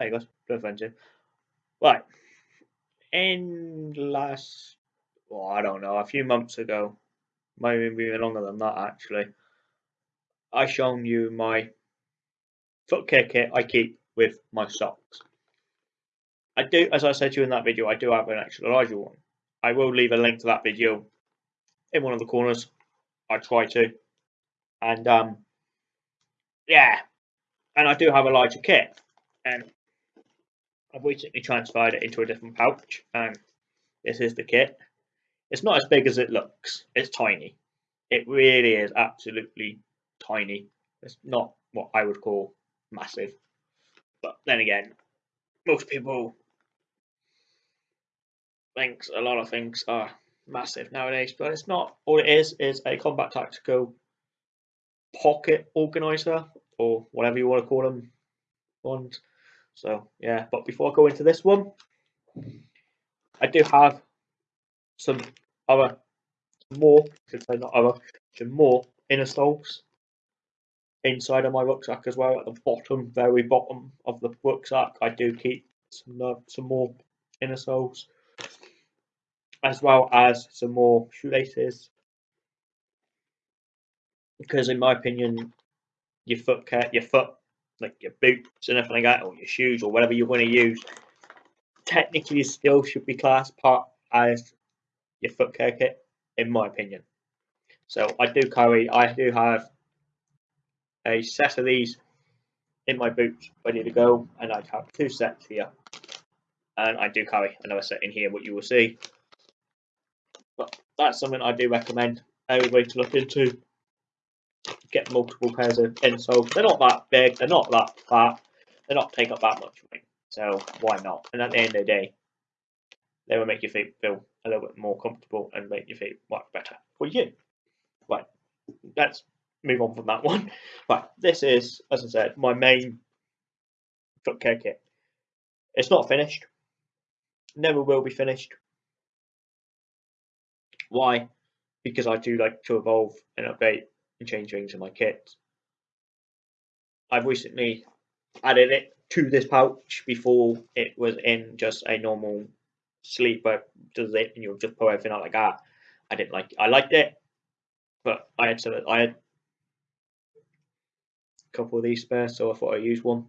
Go. No friendship. Right. In last, well, I don't know, a few months ago, maybe even longer than that actually, I shown you my foot care kit I keep with my socks. I do, as I said to you in that video, I do have an extra larger one. I will leave a link to that video in one of the corners. I try to. And um, yeah, and I do have a larger kit, and I've recently transferred it into a different pouch, and this is the kit. It's not as big as it looks. It's tiny. It really is absolutely tiny. It's not what I would call massive. But then again, most people thinks a lot of things are massive nowadays, but it's not. All it is is a combat tactical pocket organizer or whatever you want to call them ones. So yeah, but before I go into this one, I do have some other more, I should say not other, some more inner soles inside of my rucksack as well. At the bottom, very bottom of the rucksack, I do keep some uh, some more inner soles, as well as some more shoelaces. Because in my opinion, your foot care, your foot, like your boots and everything like that, or your shoes or whatever you want to use, technically still should be classed part as your foot care kit, in my opinion. So I do carry, I do have a set of these in my boots ready to go, and I have two sets here, and I do carry another set in here, what you will see. But that's something I do recommend everybody to look into get multiple pairs of insoles. They're not that big, they're not that fat, they're not take up that much room. So why not? And at the end of the day, they will make your feet feel a little bit more comfortable and make your feet work better for you. Right, let's move on from that one. Right, this is, as I said, my main foot care kit. It's not finished, never will be finished. Why? Because I do like to evolve and update and change things in my kit. I've recently added it to this pouch before it was in just a normal sleeper does it and you'll just pull everything out like that. I didn't like I liked it, but I had to I had a couple of these spare, so I thought I'd use one.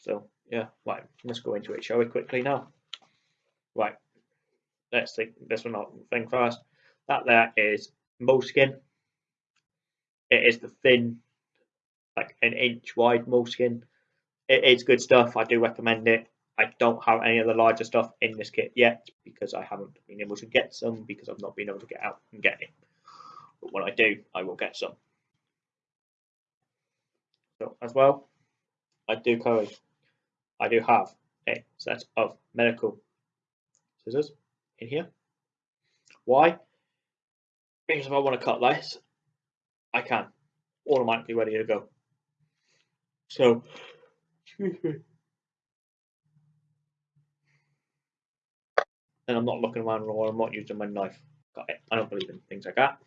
So yeah, right, let's go into it, shall we quickly now? Right. Let's think this one out thing first. That there is moleskin it is the thin, like an inch wide moleskin. It is good stuff. I do recommend it. I don't have any of the larger stuff in this kit yet because I haven't been able to get some because I've not been able to get out and get it. But when I do, I will get some. So as well, I do carry, I do have a set of medical scissors in here. Why? Because if I want to cut this, I can automatically ready to go. So. And I'm not looking around or I'm not using my knife. I don't believe in things like that.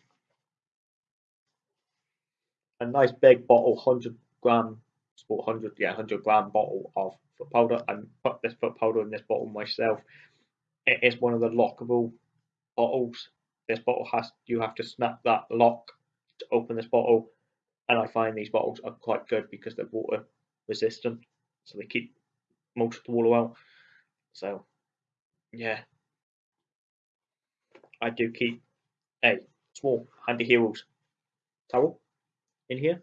A nice big bottle, 100 gram, 100, yeah, 100 gram bottle of foot powder. I put this foot powder in this bottle myself. It is one of the lockable bottles. This bottle has, you have to snap that lock to open this bottle and I find these bottles are quite good because they're water resistant so they keep most of the water out. So yeah. I do keep a small handy heroes towel in here.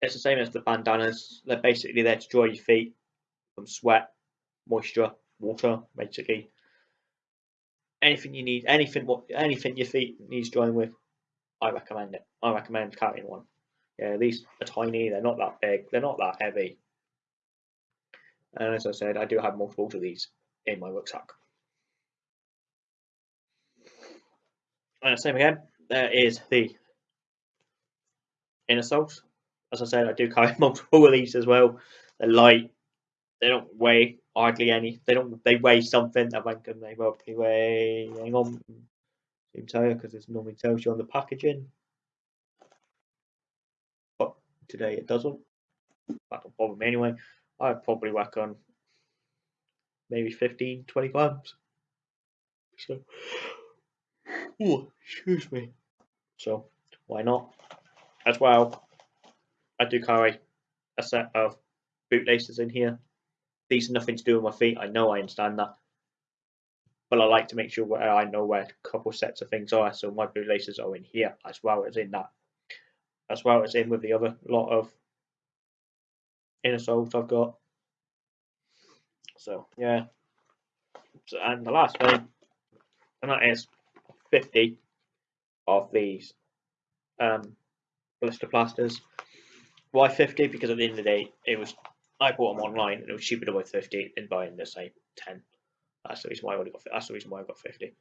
It's the same as the bandanas. They're basically there to dry your feet from sweat moisture water basically. Anything you need, anything what anything your feet needs drying with, I recommend it. I recommend carrying one. Yeah, these are tiny. They're not that big. They're not that heavy. And as I said, I do have multiples of these in my rucksack. And same again, there is the inner soles. As I said, I do carry multiple of these as well. They're light. They don't weigh hardly any. They don't. They weigh something. I reckon they roughly weigh. Hang on, Tell you because it normally tells you on the packaging, but today it doesn't. that don't bother me anyway. I probably work on maybe 15, 20 grams. So, oh, excuse me. So, why not? As well, I do carry a set of bootlaces in here. These are nothing to do with my feet. I know, I understand that. But I like to make sure where I know where a couple sets of things are. So my blue laces are in here as well as in that. As well as in with the other lot of inner soles I've got. So yeah. So, and the last thing, and that is 50 of these um, blister plasters. Why 50? Because at the end of the day, it was I bought them online and it was cheaper to buy 50 than buying the same 10. That's the reason why I only got. That's the reason why I got 50.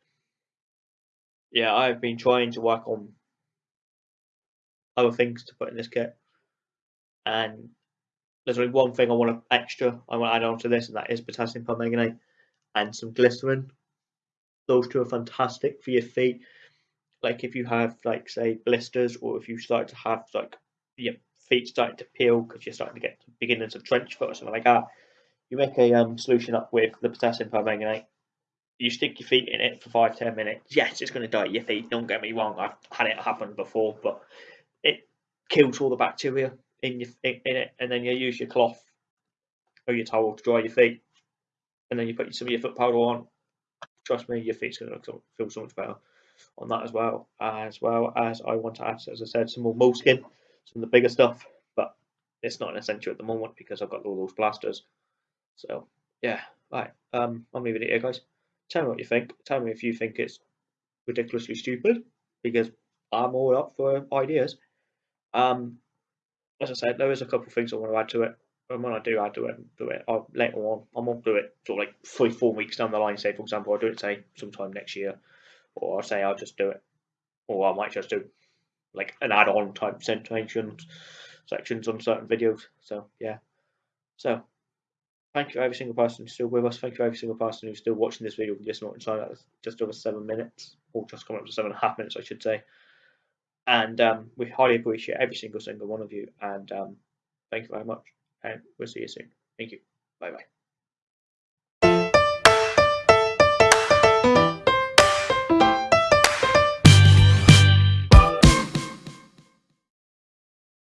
Yeah, I've been trying to work on other things to put in this kit, and there's only one thing I want to extra. I want to add on to this, and that is potassium permanganate and some glycerin. Those two are fantastic for your feet. Like if you have like say blisters, or if you start to have like your feet starting to peel because you're starting to get beginnings of trench foot or something like that, you make a um, solution up with the potassium permanganate. You stick your feet in it for five ten minutes. Yes, it's going to dye your feet. Don't get me wrong. I've had it happen before, but it kills all the bacteria in your in, in it, and then you use your cloth or your towel to dry your feet, and then you put some of your foot powder on. Trust me, your feet's going to feel so much better on that as well. As well as I want to add, as I said, some more moleskin, some of the bigger stuff, but it's not an essential at the moment because I've got all those blasters. So yeah, right. Um, I'll leave it here, guys. Tell me what you think. Tell me if you think it's ridiculously stupid because I'm all up for ideas. Um, as I said, there is a couple of things I want to add to it. And when I do add to it, do it I'll, later on. I won't do it sort of like three, four weeks down the line. Say, for example, I'll do it say sometime next year, or I'll say I'll just do it, or I might just do like an add-on type sections sections on certain videos. So yeah. So thank you every single person who's still with us. Thank you every single person who's still watching this video just not inside that's just over seven minutes, or just coming up to seven and a half minutes, I should say. And um, we highly appreciate every single single one of you. And um, thank you very much. And we'll see you soon. Thank you. Bye bye.